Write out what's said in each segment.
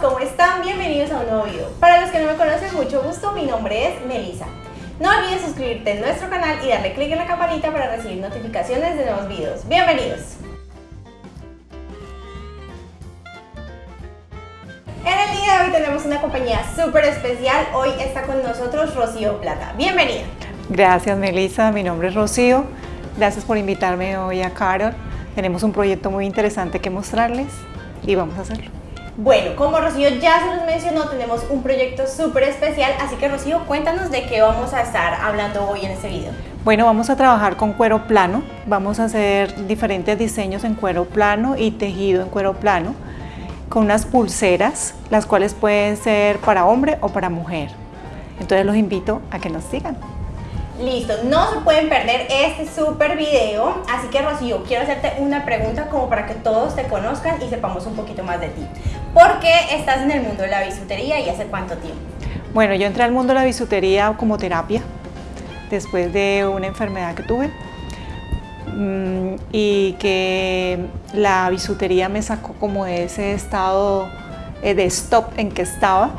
¿cómo están? Bienvenidos a un nuevo video. Para los que no me conocen, mucho gusto, mi nombre es Melissa. No olvides suscribirte a nuestro canal y darle click en la campanita para recibir notificaciones de nuevos videos. Bienvenidos. En el día de hoy tenemos una compañía súper especial. Hoy está con nosotros Rocío Plata. Bienvenida. Gracias Melissa, mi nombre es Rocío. Gracias por invitarme hoy a Carol. Tenemos un proyecto muy interesante que mostrarles y vamos a hacerlo. Bueno, como Rocío ya se nos mencionó, tenemos un proyecto súper especial, así que Rocío, cuéntanos de qué vamos a estar hablando hoy en este video. Bueno, vamos a trabajar con cuero plano, vamos a hacer diferentes diseños en cuero plano y tejido en cuero plano, con unas pulseras, las cuales pueden ser para hombre o para mujer. Entonces los invito a que nos sigan. Listo, no se pueden perder este súper video, así que Rocío, quiero hacerte una pregunta como para que todos te conozcan y sepamos un poquito más de ti. ¿Por qué estás en el mundo de la bisutería y hace cuánto tiempo? Bueno, yo entré al mundo de la bisutería como terapia, después de una enfermedad que tuve, mm, y que la bisutería me sacó como de ese estado eh, de stop en que estaba.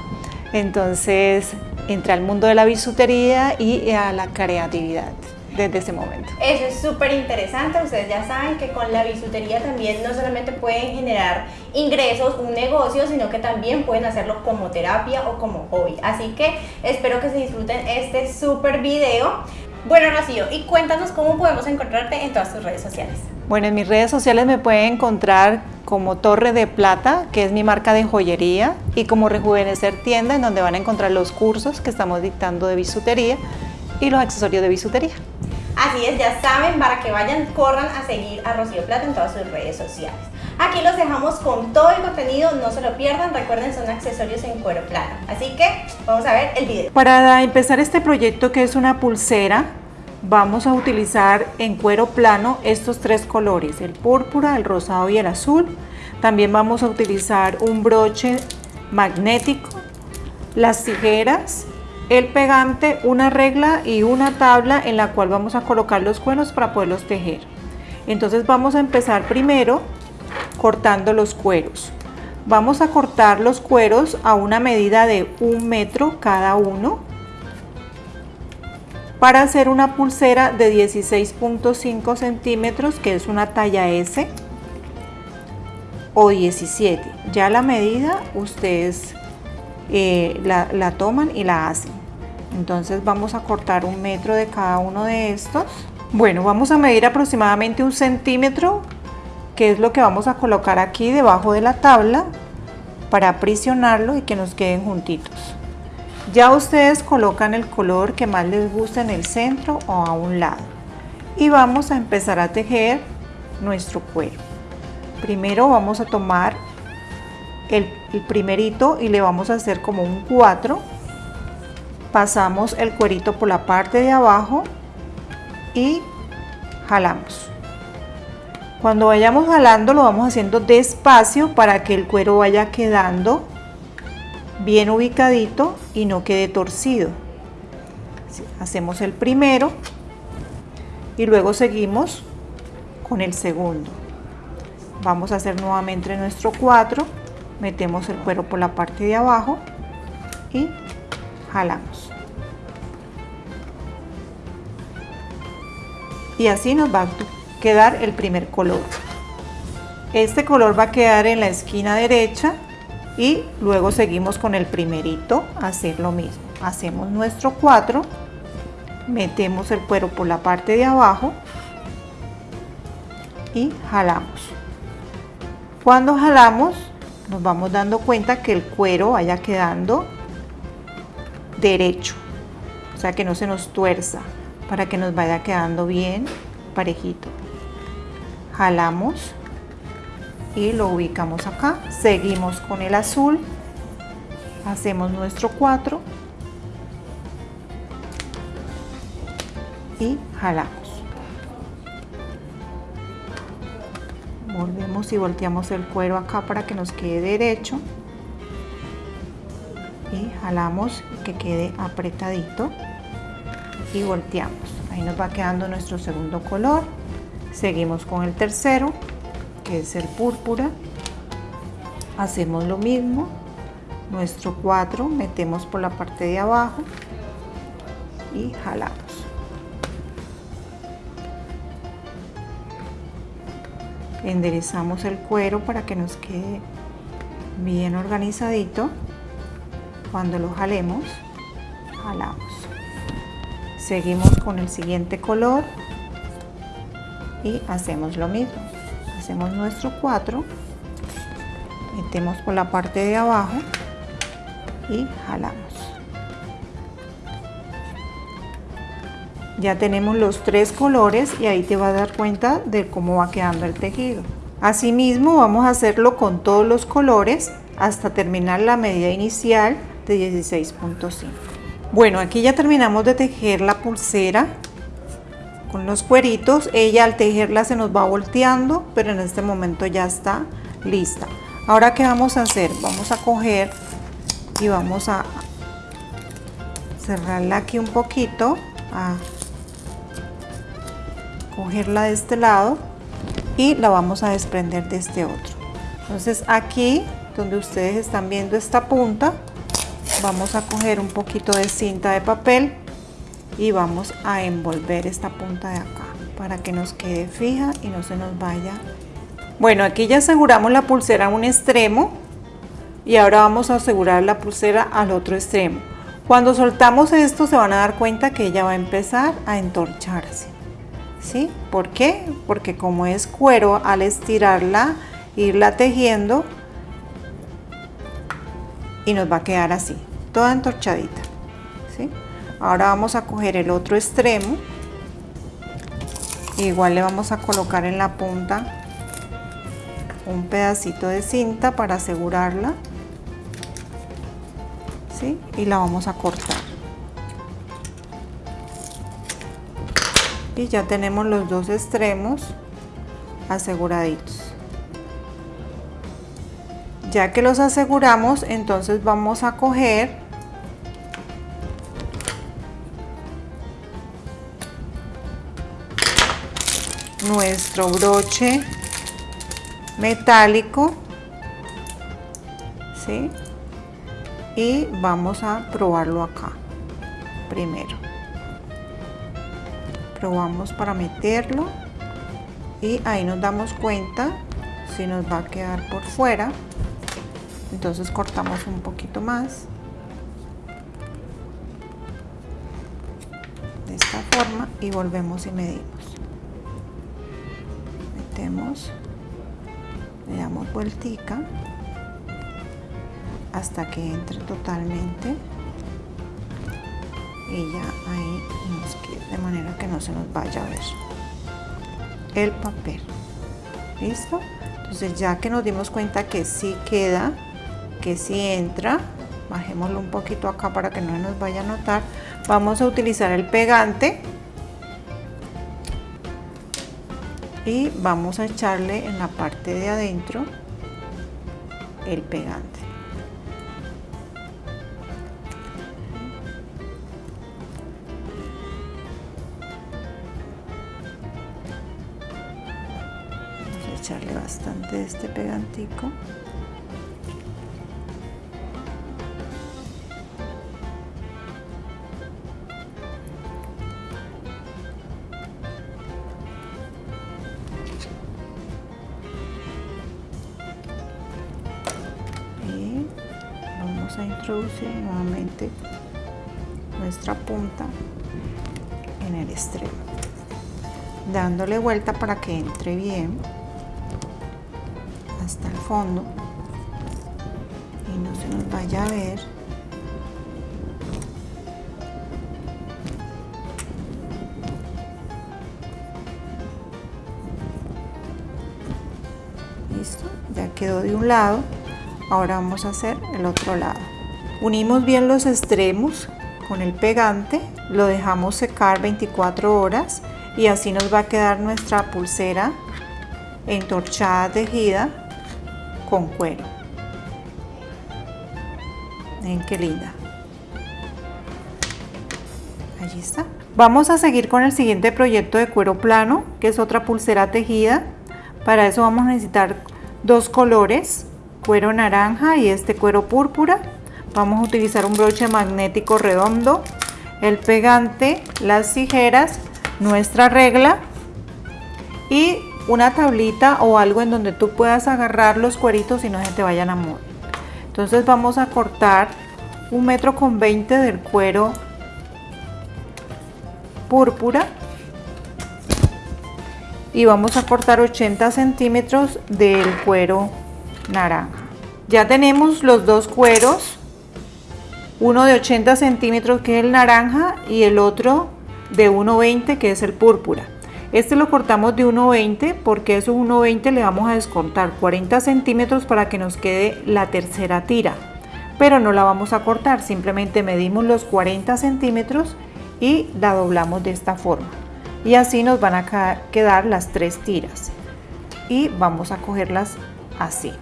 Entonces entré al mundo de la bisutería y a la creatividad desde ese momento. Eso es súper interesante, ustedes ya saben que con la bisutería también no solamente pueden generar ingresos, un negocio, sino que también pueden hacerlo como terapia o como hobby. Así que espero que se disfruten este súper video. Bueno, Rocío, y cuéntanos cómo podemos encontrarte en todas tus redes sociales. Bueno, en mis redes sociales me pueden encontrar como Torre de Plata, que es mi marca de joyería, y como Rejuvenecer Tienda, en donde van a encontrar los cursos que estamos dictando de bisutería y los accesorios de bisutería. Así es, ya saben, para que vayan, corran a seguir a Rocío Plata en todas sus redes sociales. Aquí los dejamos con todo el contenido, no se lo pierdan, recuerden son accesorios en cuero plano. Así que vamos a ver el video. Para empezar este proyecto que es una pulsera, vamos a utilizar en cuero plano estos tres colores, el púrpura, el rosado y el azul. También vamos a utilizar un broche magnético, las tijeras, el pegante, una regla y una tabla en la cual vamos a colocar los cueros para poderlos tejer. Entonces vamos a empezar primero cortando los cueros. Vamos a cortar los cueros a una medida de un metro cada uno para hacer una pulsera de 16.5 centímetros que es una talla S o 17 ya la medida ustedes eh, la, la toman y la hacen. Entonces vamos a cortar un metro de cada uno de estos. Bueno vamos a medir aproximadamente un centímetro que es lo que vamos a colocar aquí debajo de la tabla para aprisionarlo y que nos queden juntitos ya ustedes colocan el color que más les gusta en el centro o a un lado. Y vamos a empezar a tejer nuestro cuero. Primero vamos a tomar el, el primerito y le vamos a hacer como un 4. Pasamos el cuerito por la parte de abajo y jalamos. Cuando vayamos jalando lo vamos haciendo despacio para que el cuero vaya quedando bien ubicadito y no quede torcido. Hacemos el primero y luego seguimos con el segundo. Vamos a hacer nuevamente nuestro 4, metemos el cuero por la parte de abajo y jalamos. Y así nos va a quedar el primer color. Este color va a quedar en la esquina derecha y luego seguimos con el primerito hacer lo mismo. Hacemos nuestro 4 metemos el cuero por la parte de abajo y jalamos. Cuando jalamos nos vamos dando cuenta que el cuero vaya quedando derecho o sea que no se nos tuerza para que nos vaya quedando bien parejito. Jalamos y lo ubicamos acá. Seguimos con el azul, hacemos nuestro 4 y jalamos. Volvemos y volteamos el cuero acá para que nos quede derecho y jalamos que quede apretadito y volteamos. Ahí nos va quedando nuestro segundo color. Seguimos con el tercero que es el púrpura. Hacemos lo mismo. Nuestro 4 metemos por la parte de abajo y jalamos. Enderezamos el cuero para que nos quede bien organizadito. Cuando lo jalemos jalamos. Seguimos con el siguiente color y hacemos lo mismo hacemos nuestro 4 metemos por la parte de abajo y jalamos. Ya tenemos los tres colores y ahí te vas a dar cuenta de cómo va quedando el tejido. Asimismo vamos a hacerlo con todos los colores hasta terminar la medida inicial de 16.5 bueno aquí ya terminamos de tejer la pulsera con los cueritos ella al tejerla se nos va volteando pero en este momento ya está lista. Ahora qué vamos a hacer vamos a coger y vamos a cerrarla aquí un poquito a cogerla de este lado y la vamos a desprender de este otro. Entonces aquí donde ustedes están viendo esta punta vamos a coger un poquito de cinta de papel y vamos a envolver esta punta de acá para que nos quede fija y no se nos vaya bueno aquí ya aseguramos la pulsera a un extremo y ahora vamos a asegurar la pulsera al otro extremo cuando soltamos esto se van a dar cuenta que ella va a empezar a entorcharse ¿sí? ¿por qué? porque como es cuero al estirarla irla tejiendo y nos va a quedar así toda entorchadita ¿sí? Ahora vamos a coger el otro extremo. Igual le vamos a colocar en la punta un pedacito de cinta para asegurarla. ¿sí? y la vamos a cortar. Y ya tenemos los dos extremos aseguraditos. Ya que los aseguramos entonces vamos a coger nuestro broche metálico ¿sí? y vamos a probarlo acá primero. Probamos para meterlo y ahí nos damos cuenta si nos va a quedar por fuera. Entonces cortamos un poquito más. De esta forma y volvemos y medimos le damos vueltica hasta que entre totalmente. Y ya ahí nos queda de manera que no se nos vaya a ver el papel. Listo entonces ya que nos dimos cuenta que sí queda que sí entra bajémoslo un poquito acá para que no nos vaya a notar vamos a utilizar el pegante y vamos a echarle en la parte de adentro el pegante. Vamos a echarle bastante de este pegantico a introducir nuevamente nuestra punta en el extremo dándole vuelta para que entre bien hasta el fondo y no se nos vaya a ver. Listo ya quedó de un lado. Ahora vamos a hacer el otro lado unimos bien los extremos con el pegante lo dejamos secar 24 horas y así nos va a quedar nuestra pulsera entorchada tejida con cuero. Miren qué linda. Allí está. Vamos a seguir con el siguiente proyecto de cuero plano que es otra pulsera tejida. Para eso vamos a necesitar dos colores cuero naranja y este cuero púrpura vamos a utilizar un broche magnético redondo, el pegante, las tijeras, nuestra regla y una tablita o algo en donde tú puedas agarrar los cueritos y no se te vayan a mover. Entonces vamos a cortar un metro con 20 del cuero púrpura y vamos a cortar 80 centímetros del cuero naranja. Ya tenemos los dos cueros, uno de 80 centímetros que es el naranja y el otro de 1,20 que es el púrpura. Este lo cortamos de 1,20 porque esos 1,20 le vamos a descontar 40 centímetros para que nos quede la tercera tira. Pero no la vamos a cortar, simplemente medimos los 40 centímetros y la doblamos de esta forma. Y así nos van a quedar las tres tiras. Y vamos a cogerlas así.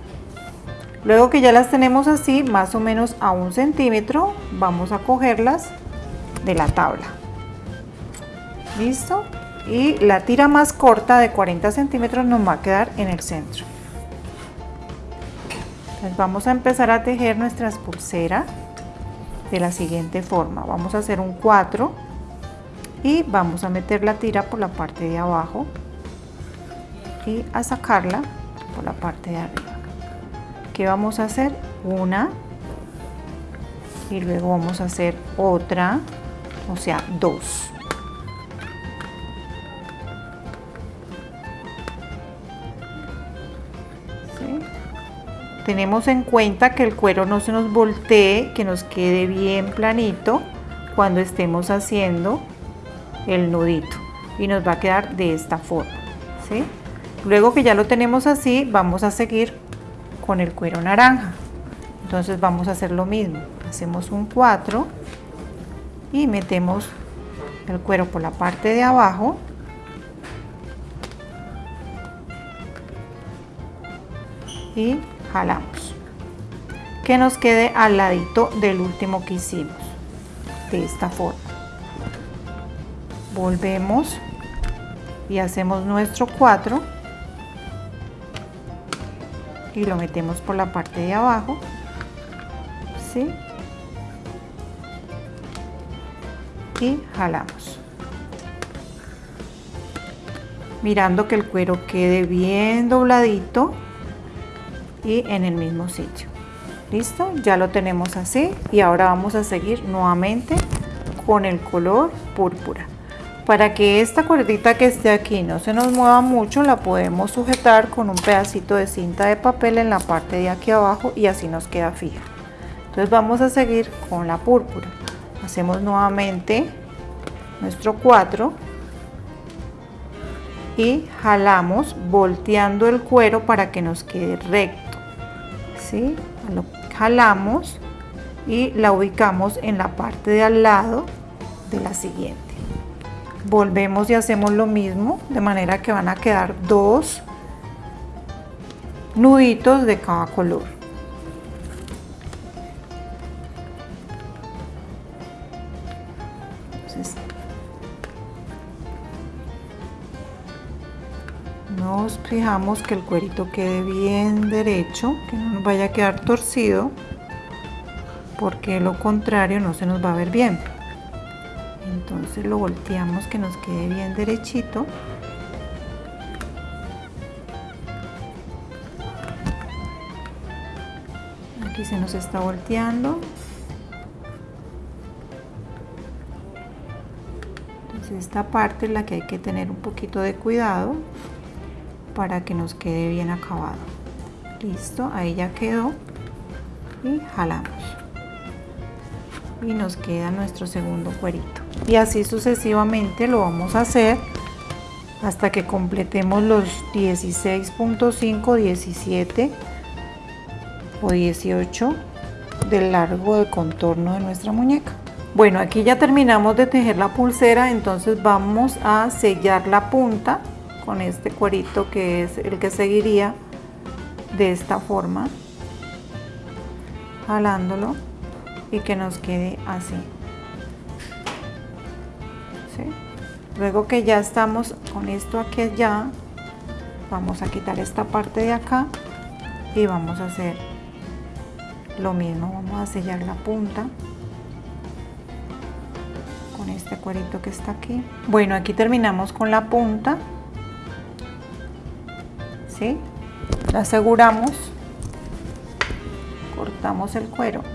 Luego que ya las tenemos así, más o menos a un centímetro, vamos a cogerlas de la tabla. ¿Listo? Y la tira más corta de 40 centímetros nos va a quedar en el centro. Entonces vamos a empezar a tejer nuestras pulseras de la siguiente forma. Vamos a hacer un 4 y vamos a meter la tira por la parte de abajo y a sacarla por la parte de arriba. ¿Qué vamos a hacer? Una y luego vamos a hacer otra, o sea, dos. Tenemos en cuenta que el cuero no se nos voltee, que nos quede bien planito cuando estemos haciendo el nudito y nos va a quedar de esta forma. ¿sí? Luego que ya lo tenemos así, vamos a seguir con el cuero naranja. Entonces vamos a hacer lo mismo. Hacemos un 4 y metemos el cuero por la parte de abajo. Y jalamos. Que nos quede al ladito del último que hicimos. De esta forma. Volvemos y hacemos nuestro 4 y lo metemos por la parte de abajo ¿sí? y jalamos. Mirando que el cuero quede bien dobladito y en el mismo sitio. Listo ya lo tenemos así y ahora vamos a seguir nuevamente con el color púrpura para que esta cuerdita que esté aquí no se nos mueva mucho, la podemos sujetar con un pedacito de cinta de papel en la parte de aquí abajo y así nos queda fija. Entonces vamos a seguir con la púrpura. Hacemos nuevamente nuestro 4 y jalamos volteando el cuero para que nos quede recto. ¿sí? Lo jalamos y la ubicamos en la parte de al lado de la siguiente volvemos y hacemos lo mismo de manera que van a quedar dos nuditos de cada color. Nos fijamos que el cuerito quede bien derecho que no nos vaya a quedar torcido porque lo contrario no se nos va a ver bien entonces lo volteamos que nos quede bien derechito. Aquí se nos está volteando. Entonces esta parte es la que hay que tener un poquito de cuidado para que nos quede bien acabado. Listo ahí ya quedó y jalamos. Y nos queda nuestro segundo cuerito y así sucesivamente lo vamos a hacer hasta que completemos los 16.5 17 o 18 del largo de contorno de nuestra muñeca. Bueno aquí ya terminamos de tejer la pulsera entonces vamos a sellar la punta con este cuerito que es el que seguiría de esta forma jalándolo y que nos quede así luego que ya estamos con esto aquí allá vamos a quitar esta parte de acá y vamos a hacer lo mismo. Vamos a sellar la punta con este cuerito que está aquí. Bueno aquí terminamos con la punta. ¿sí? la aseguramos. Cortamos el cuero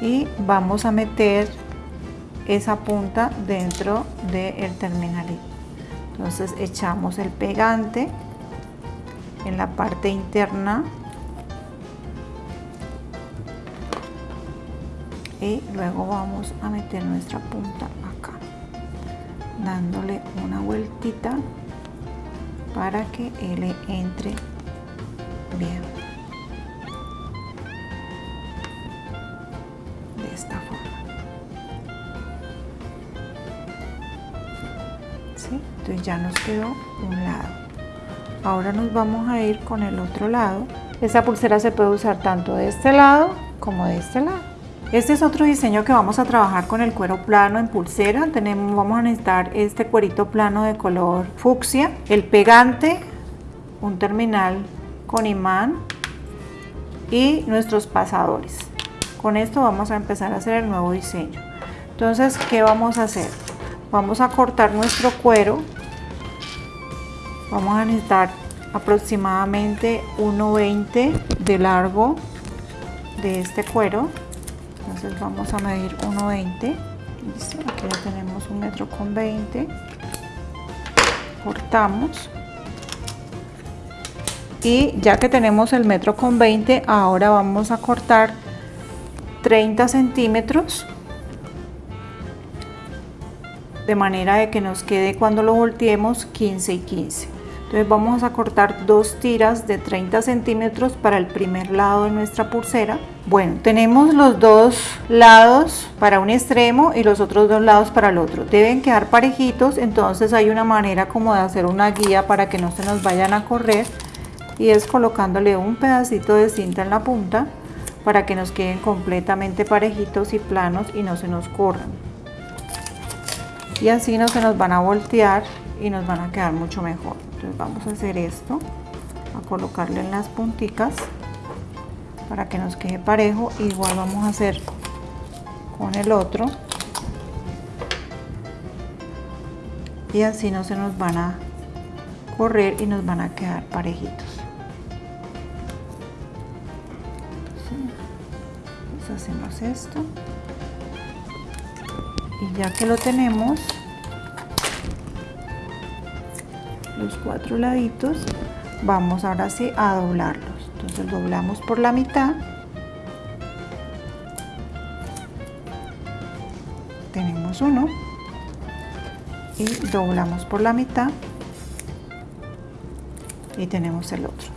y vamos a meter esa punta dentro del terminalito. Entonces echamos el pegante en la parte interna y luego vamos a meter nuestra punta acá dándole una vueltita para que él entre bien esta forma entonces ya nos quedó un lado ahora nos vamos a ir con el otro lado esta pulsera se puede usar tanto de este lado como de este lado este es otro diseño que vamos a trabajar con el cuero plano en pulsera. Tenemos, vamos a necesitar este cuerito plano de color fucsia, el pegante, un terminal con imán y nuestros pasadores. Con esto vamos a empezar a hacer el nuevo diseño. Entonces, ¿qué vamos a hacer? Vamos a cortar nuestro cuero. Vamos a necesitar aproximadamente 1,20 de largo de este cuero entonces vamos a medir 1,20 aquí ya tenemos un metro con 20 cortamos y ya que tenemos el metro con 20 ahora vamos a cortar 30 centímetros de manera de que nos quede cuando lo volteemos 15 y 15 entonces vamos a cortar dos tiras de 30 centímetros para el primer lado de nuestra pulsera. Bueno, tenemos los dos lados para un extremo y los otros dos lados para el otro. Deben quedar parejitos, entonces hay una manera como de hacer una guía para que no se nos vayan a correr y es colocándole un pedacito de cinta en la punta para que nos queden completamente parejitos y planos y no se nos corran. Y así no se nos van a voltear y nos van a quedar mucho mejor. Entonces vamos a hacer esto a colocarle en las punticas para que nos quede parejo. Igual vamos a hacer con el otro. Y así no se nos van a correr y nos van a quedar parejitos hacemos esto. Y ya que lo tenemos los cuatro laditos vamos ahora sí a doblarlos. Entonces doblamos por la mitad. Tenemos uno. Y doblamos por la mitad. Y tenemos el otro.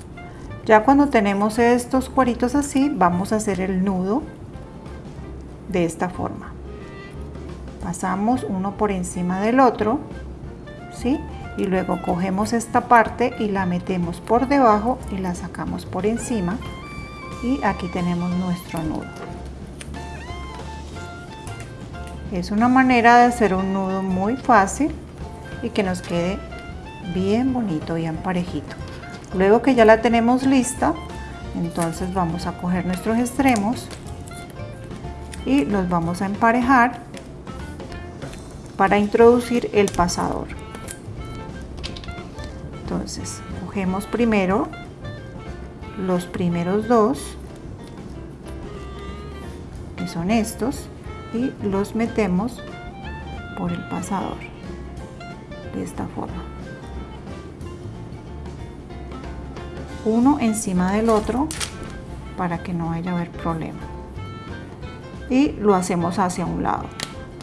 Ya cuando tenemos estos cueritos así vamos a hacer el nudo de esta forma. Pasamos uno por encima del otro ¿sí? y luego cogemos esta parte y la metemos por debajo y la sacamos por encima. Y aquí tenemos nuestro nudo. Es una manera de hacer un nudo muy fácil y que nos quede bien bonito bien parejito. Luego que ya la tenemos lista entonces vamos a coger nuestros extremos y los vamos a emparejar para introducir el pasador. Entonces cogemos primero los primeros dos que son estos y los metemos por el pasador de esta forma. Uno encima del otro para que no haya haber problema y lo hacemos hacia un lado.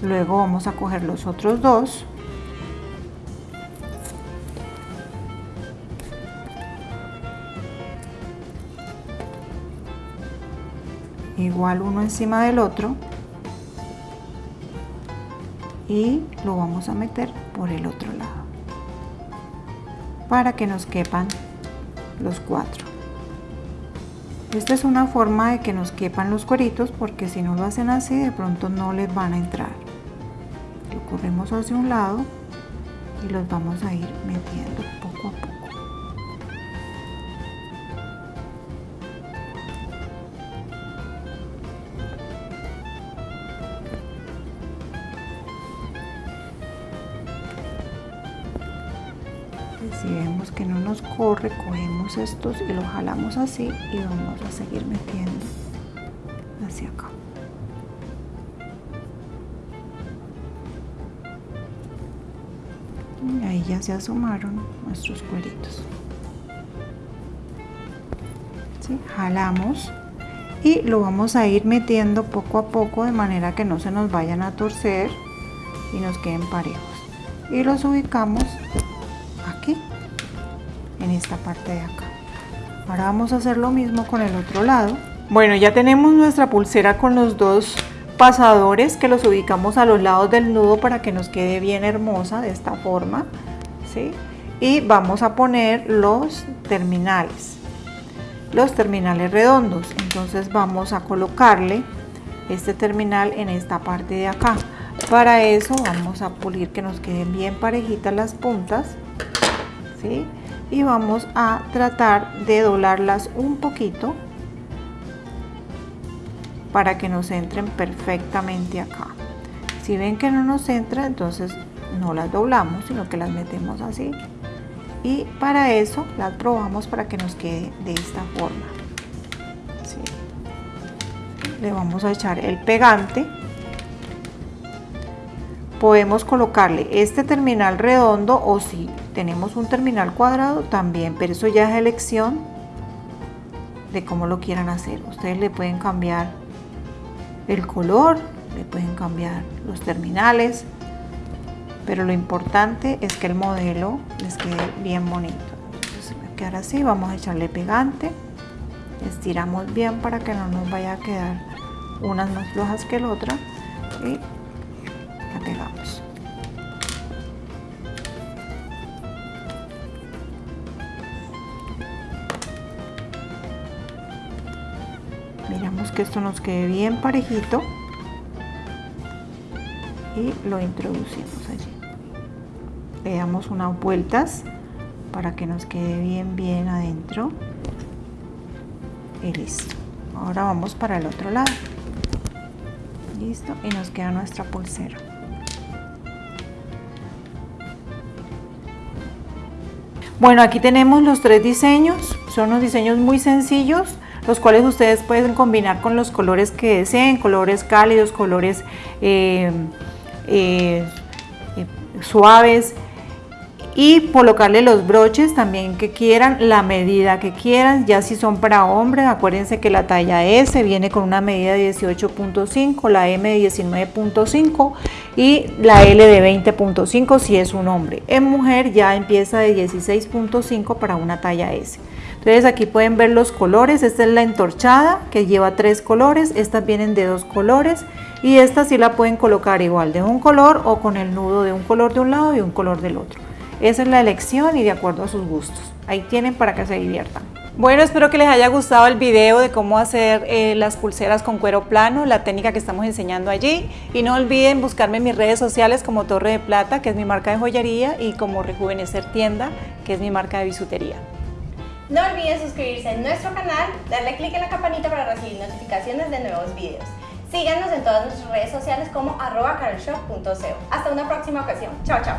Luego vamos a coger los otros dos. Igual uno encima del otro. Y lo vamos a meter por el otro lado. Para que nos quepan los cuatro esta es una forma de que nos quepan los cueritos porque si no lo hacen así de pronto no les van a entrar. Lo corremos hacia un lado y los vamos a ir metiendo poco a poco Si vemos que no nos corre, cogemos estos y los jalamos así y vamos a seguir metiendo hacia acá. Y ahí ya se asomaron nuestros cueritos. Jalamos y lo vamos a ir metiendo poco a poco de manera que no se nos vayan a torcer y nos queden parejos. Y los ubicamos esta parte de acá. Ahora vamos a hacer lo mismo con el otro lado. Bueno, ya tenemos nuestra pulsera con los dos pasadores que los ubicamos a los lados del nudo para que nos quede bien hermosa de esta forma. ¿sí? Y vamos a poner los terminales los terminales redondos entonces vamos a colocarle este terminal en esta parte de acá para eso vamos a pulir que nos queden bien parejitas las puntas ¿sí? Y vamos a tratar de doblarlas un poquito para que nos entren perfectamente acá. Si ven que no nos entra entonces no las doblamos sino que las metemos así. Y para eso las probamos para que nos quede de esta forma. Le vamos a echar el pegante. Podemos colocarle este terminal redondo o si tenemos un terminal cuadrado también pero eso ya es elección de cómo lo quieran hacer. Ustedes le pueden cambiar el color le pueden cambiar los terminales pero lo importante es que el modelo les quede bien bonito. Entonces a quedar así vamos a echarle pegante estiramos bien para que no nos vaya a quedar unas más flojas que la otra y la pegamos que esto nos quede bien parejito. Y lo introducimos allí. Le damos unas vueltas para que nos quede bien bien adentro. Y listo. Ahora vamos para el otro lado. Listo. Y nos queda nuestra pulsera. Bueno aquí tenemos los tres diseños. Son unos diseños muy sencillos los cuales ustedes pueden combinar con los colores que deseen colores cálidos colores eh, eh, eh, suaves y colocarle los broches también que quieran, la medida que quieran, ya si son para hombres, acuérdense que la talla S viene con una medida de 18.5, la M de 19.5 y la L de 20.5 si es un hombre. En mujer ya empieza de 16.5 para una talla S. Entonces aquí pueden ver los colores, esta es la entorchada que lleva tres colores, estas vienen de dos colores y esta sí la pueden colocar igual de un color o con el nudo de un color de un lado y un color del otro. Esa es la elección y de acuerdo a sus gustos. Ahí tienen para que se diviertan. Bueno, espero que les haya gustado el video de cómo hacer eh, las pulseras con cuero plano, la técnica que estamos enseñando allí. Y no olviden buscarme en mis redes sociales como Torre de Plata, que es mi marca de joyería, y como Rejuvenecer Tienda, que es mi marca de bisutería. No olviden suscribirse a nuestro canal, darle clic en la campanita para recibir notificaciones de nuevos videos. Síganos en todas nuestras redes sociales como arroba Hasta una próxima ocasión. Chao, chao.